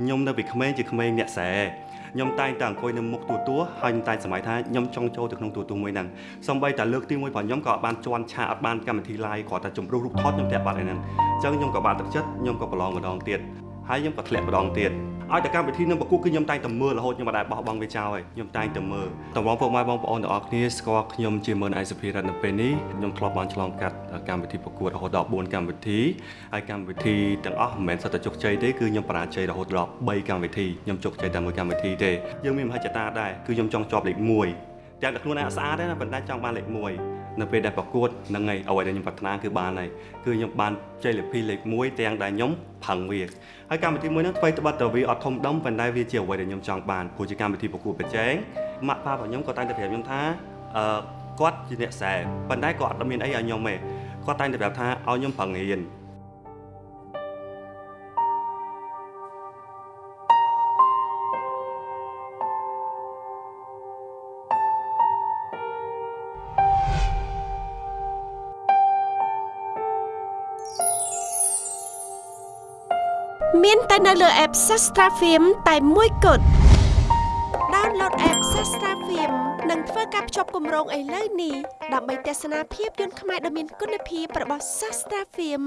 ខ្ញុំនៅពីក្មេងជាក្មេងអ្នកស្រែខ្ញុំតែងតែអង្គុយនៅមុខទូទួហើយខ្ញុំតែងសម័យថាខ្ញុំចង់ចូលទៅក្នុងទូទួមួយហ្នឹងសំបីតែលើកទី1របស់ខ្ញុំក៏អត់បានជន់ឆាអត់បានកម្មវិធី live គ្រាន់តែជំរុះរូបថតខ្ញុំតែបាត់ឯហ្នឹងអញ្ចឹងខ្ញុំក៏បានទឹកចិត្តខ្ញុំក៏ប្រឡងម្ដងទៀត ហើយខ្ញុំក៏ធ្លាក់ម្ដងទៀតឲ្យតែកម្មវិធីនឹងប្រគួតគឺខ្ញុំតែងតែមើលរហូតខ្ញុំមិនដែលបោះបង់វាចោលហើយខ្ញុំតែងតែមើលតម្រងពុកម៉ែបងប្អូនទាំងអស់គ្នាស្គាល់ខ្ញុំជាមើលឯសុភីរតនៅពេលនេះខ្ញុំធ្លាប់បានឆ្លងកាត់កម្មវិធីប្រកួតរហូតដល់4កម្មវិធីហើយកម្មវិធីទាំងអស់មិនមែនសុទ្ធតែជោគជ័យទេគឺខ្ញុំបរាជ័យរហូតដល់3កម្មវិធីខ្ញុំជោគជ័យតែមួយកម្មវិធីទេយើងមានមហិច្ឆតាដែរគឺខ្ញុំចង់ជាប់លេខ1ទាំងតែខ្លួនឯងអត់ស្អាតទេណាប៉ុន្តែចង់បានលេខ1 នៅពេលដែលប្រកួតហ្នឹងហើយអ្វីដែលខ្ញុំប្រាថ្នាគឺបានហើយគឺខ្ញុំបានជ័យលាភីលេខ1ទាំងដែលខ្ញុំផឹងវាហើយកម្មវិធីមួយហ្នឹងថ្មីត្បិតតែវាអត់ធំដុំប៉ុន្តែវាជាអ្វីដែលខ្ញុំចង់បានព្រោះជាកម្មវិធីប្រកួតប្រជែងម៉ាក់ប៉ារបស់ខ្ញុំក៏តែងតែប្រាប់ខ្ញុំថាអឺគាត់ជាអ្នកខ្សែប៉ុន្តែគាត់អត់មានអីឲ្យខ្ញុំទេគាត់តែងតែប្រាប់ថាឲ្យខ្ញុំប្រឹងរៀន មានតែនៅលើ app Sastra Film តែមួយគត់ Download app Sastra Film និងធ្វើការភ្ជាប់គម្រោងឥឡូវនេះដើម្បីទស្សនាភាពយន្តខ្មែរដ៏មានគុណភាពរបស់ Sastra Film